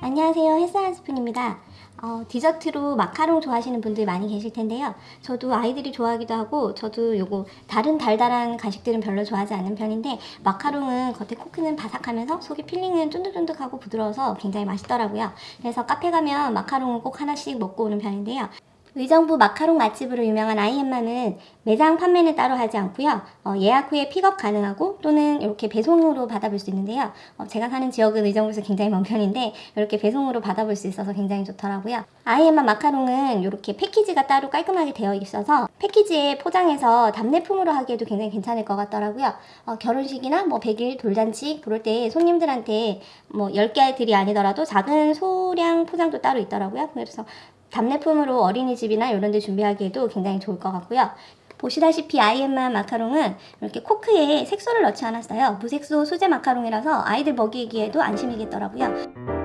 안녕하세요. 햇살 한 스푼입니다. 어, 디저트로 마카롱 좋아하시는 분들 많이 계실 텐데요. 저도 아이들이 좋아하기도 하고 저도 요거 다른 달달한 간식들은 별로 좋아하지 않는 편인데 마카롱은 겉에 coque는 바삭하면서 속에 filling은 쫀득쫀득하고 부드러워서 굉장히 맛있더라고요. 그래서 카페 가면 마카롱을 꼭 하나씩 먹고 오는 편인데요 의정부 마카롱 맛집으로 유명한 아이엠마는 매장 판매는 따로 하지 않고요. 어, 예약 후에 픽업 가능하고 또는 이렇게 배송으로 받아볼 수 있는데요. 어, 제가 사는 지역은 의정부에서 굉장히 먼 편인데 이렇게 배송으로 받아볼 수 있어서 굉장히 좋더라고요. 아이엠마 마카롱은 이렇게 패키지가 따로 깔끔하게 되어 있어서 패키지에 포장해서 답례품으로 하기에도 굉장히 괜찮을 것 같더라고요. 어, 결혼식이나 뭐 100일 돌잔치 그럴 때 손님들한테 뭐 10개들이 아니더라도 작은 소량 포장도 따로 있더라고요. 그래서 답례품으로 어린이집이나 이런 데 준비하기에도 굉장히 좋을 것 같고요. 보시다시피 아이엠마 마카롱은 이렇게 코크에 색소를 넣지 않았어요. 무색소 수제 마카롱이라서 아이들 먹이기에도 안심이겠더라고요.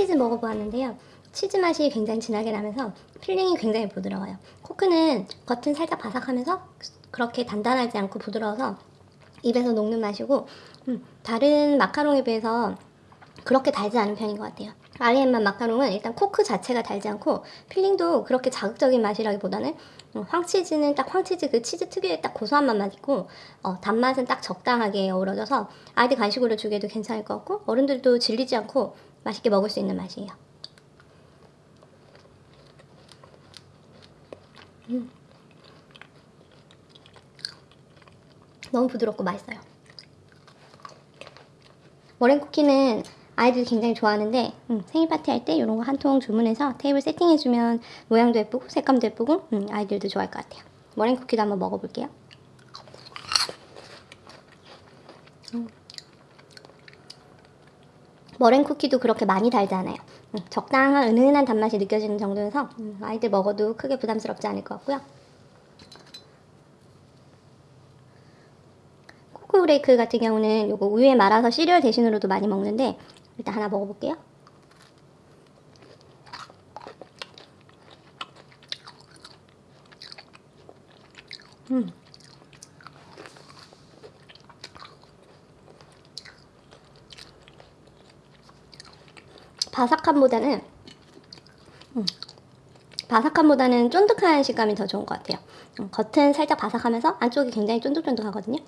황치즈 먹어보았는데요. 치즈 맛이 굉장히 진하게 나면서 filling이 굉장히 부드러워요. coque는 겉은 살짝 바삭하면서 그렇게 단단하지 않고 부드러워서 입에서 녹는 맛이고 음, 다른 마카롱에 비해서 그렇게 달지 않은 편인 것 같아요. 아이엠마 마카롱은 일단 coque 자체가 달지 않고 filling도 그렇게 자극적인 맛이라기보다는 어, 황치즈는 딱 황치즈 그 치즈 특유의 딱 고소한 맛만 있고 어, 단맛은 딱 적당하게 어우러져서 아이들 간식으로 주기에도 괜찮을 것 같고 어른들도 질리지 않고 맛있게 먹을 수 있는 맛이에요. 음. 너무 부드럽고 맛있어요. 머랭 쿠키는 아이들이 굉장히 좋아하는데 음, 생일 파티 할 때 이런 거 한 통 주문해서 테이블 세팅해주면 모양도 예쁘고 색감도 예쁘고 음, 아이들도 좋아할 것 같아요. 머랭 쿠키도 한번 먹어볼게요. 음. 머랭 쿠키도 그렇게 많이 달지 않아요. 음, 적당한 은은한 단맛이 느껴지는 정도여서 음, 아이들 먹어도 크게 부담스럽지 않을 것 같고요. 코코 브레이크 같은 경우는 요거 우유에 말아서 시리얼 대신으로도 많이 먹는데 일단 하나 먹어볼게요. 음. 바삭함보다는 음, 바삭함보다는 쫀득한 식감이 더 좋은 것 같아요. 음, 겉은 살짝 바삭하면서 안쪽이 굉장히 쫀득쫀득하거든요.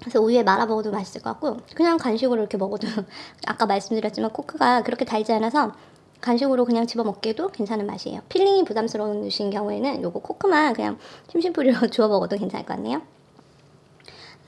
그래서 우유에 말아 먹어도 맛있을 것 같고 그냥 간식으로 이렇게 먹어도 아까 말씀드렸지만 coque가 그렇게 달지 않아서 간식으로 그냥 집어 먹기에도 괜찮은 맛이에요. filling이 부담스러우신 경우에는 요거 coque만 그냥 심심풀이로 주워 먹어도 괜찮을 것 같네요.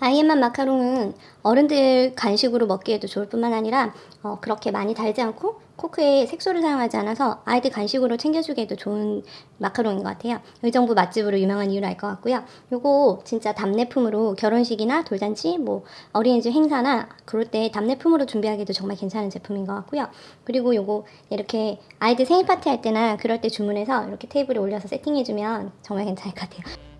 아이엠만 마카롱은 어른들 간식으로 먹기에도 좋을 뿐만 아니라 어, 그렇게 많이 달지 않고 코크에 색소를 사용하지 않아서 아이들 간식으로 챙겨주기에도 좋은 마카롱인 것 같아요. 의정부 맛집으로 유명한 이유를 알 것 같고요. 요거 진짜 답례품으로 결혼식이나 돌잔치, 뭐 어린이집 행사나 그럴 때 답례품으로 준비하기도 정말 괜찮은 제품인 것 같고요. 그리고 요거 이렇게 아이들 생일 파티 할 때나 그럴 때 주문해서 이렇게 테이블에 올려서 세팅해주면 정말 괜찮을 것 같아요.